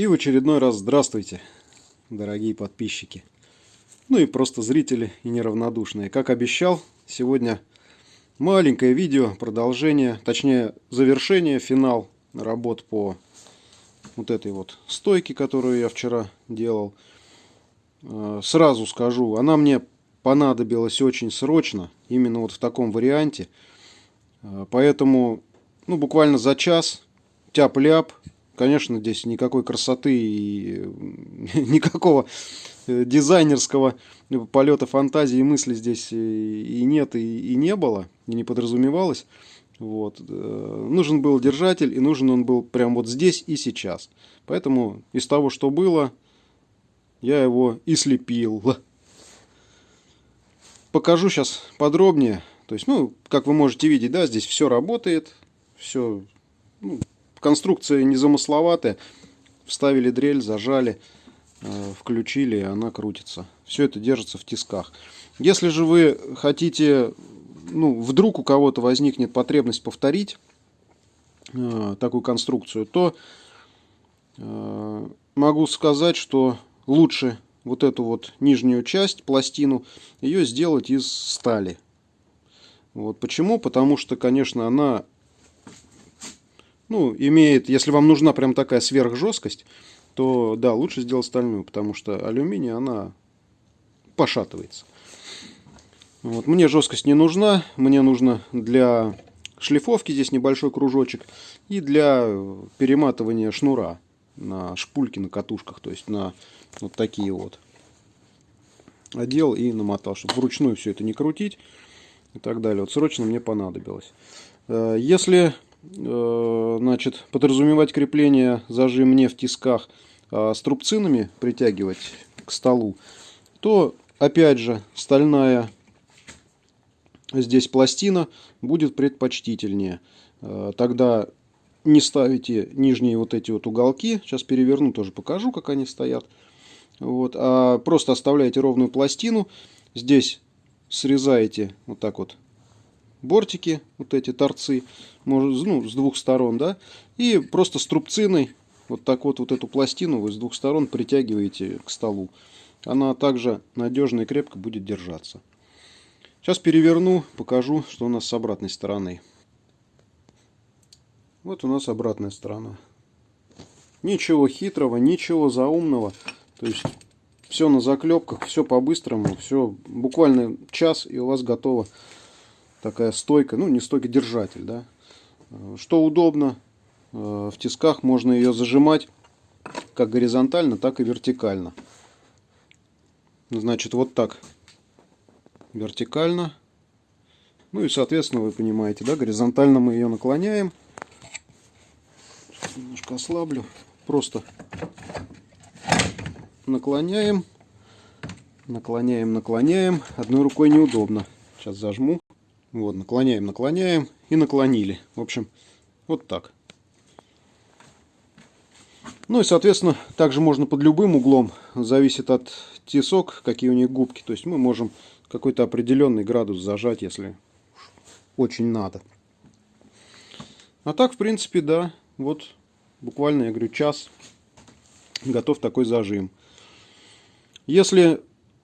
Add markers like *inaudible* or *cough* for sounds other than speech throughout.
И в очередной раз здравствуйте, дорогие подписчики. Ну и просто зрители и неравнодушные. Как обещал, сегодня маленькое видео, продолжение, точнее завершение, финал работ по вот этой вот стойке, которую я вчера делал. Э, сразу скажу, она мне понадобилась очень срочно, именно вот в таком варианте. Э, поэтому, ну, буквально за час, тяп-ляп, Конечно, здесь никакой красоты и *laughs* никакого э, дизайнерского полета фантазии и мысли здесь и нет, и, и не было, и не подразумевалось. Вот. Э, нужен был держатель, и нужен он был прямо вот здесь и сейчас. Поэтому из того, что было, я его и слепил. *laughs* Покажу сейчас подробнее. То есть, ну, как вы можете видеть, да, здесь все работает, все ну, Конструкция незамысловатая. Вставили дрель, зажали, э, включили, и она крутится. Все это держится в тисках. Если же вы хотите, ну, вдруг у кого-то возникнет потребность повторить э, такую конструкцию, то э, могу сказать, что лучше вот эту вот нижнюю часть, пластину, ее сделать из стали. Вот почему? Потому что, конечно, она ну, имеет, если вам нужна прям такая сверхжесткость, то да, лучше сделать стальную, потому что алюминий, она пошатывается. Вот. Мне жесткость не нужна, мне нужно для шлифовки здесь небольшой кружочек и для перематывания шнура на шпульки, на катушках, то есть на вот такие вот. Одел и намотал, чтобы вручную все это не крутить и так далее. Вот срочно мне понадобилось. Э, если значит, подразумевать крепление зажим не в тисках, а струбцинами притягивать к столу, то, опять же, стальная здесь пластина будет предпочтительнее. Э, тогда не ставите нижние вот эти вот уголки. Сейчас переверну, тоже покажу, как они стоят. Вот, а просто оставляете ровную пластину. Здесь срезаете вот так вот бортики, вот эти торцы, ну, с двух сторон, да, и просто струбциной вот так вот, вот эту пластину вы с двух сторон притягиваете к столу. Она также надежно и крепко будет держаться. Сейчас переверну, покажу, что у нас с обратной стороны. Вот у нас обратная сторона. Ничего хитрого, ничего заумного. То есть все на заклепках, все по-быстрому, все буквально час и у вас готово такая стойка, ну не стойка, держатель, да. Что удобно, э, в тисках можно ее зажимать как горизонтально, так и вертикально. Значит, вот так вертикально. Ну и, соответственно, вы понимаете, да, горизонтально мы ее наклоняем. Сейчас немножко ослаблю. Просто наклоняем, наклоняем, наклоняем. Одной рукой неудобно. Сейчас зажму. Вот, наклоняем, наклоняем и наклонили. В общем, вот так. Ну и, соответственно, также можно под любым углом, зависит от тесок, какие у них губки. То есть мы можем какой-то определенный градус зажать, если очень надо. А так, в принципе, да, вот буквально, я говорю, час готов такой зажим. Если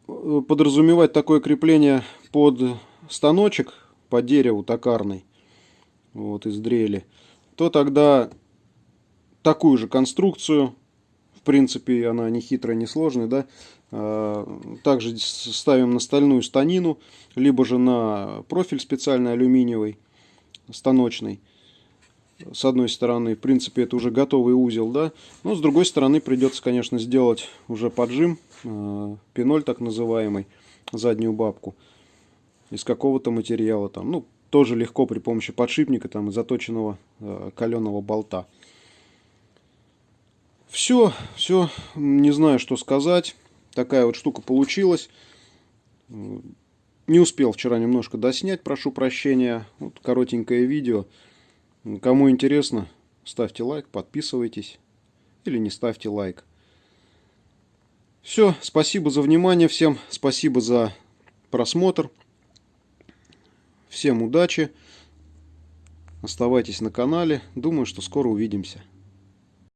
э, подразумевать такое крепление под станочек, по дереву токарной, вот из дрели, то тогда такую же конструкцию, в принципе, она не хитрая, не сложная, да, а, также ставим на стальную станину, либо же на профиль специальный алюминиевый, станочный. С одной стороны, в принципе, это уже готовый узел, да, но с другой стороны придется, конечно, сделать уже поджим, а, пеноль так называемый, заднюю бабку из какого-то материала, там, ну, тоже легко при помощи подшипника там, и заточенного э, каленого болта. Все, все, не знаю, что сказать. Такая вот штука получилась. Не успел вчера немножко доснять, прошу прощения. Вот коротенькое видео. Кому интересно, ставьте лайк, подписывайтесь. Или не ставьте лайк. Все, спасибо за внимание всем, спасибо за просмотр. Всем удачи. Оставайтесь на канале. Думаю, что скоро увидимся.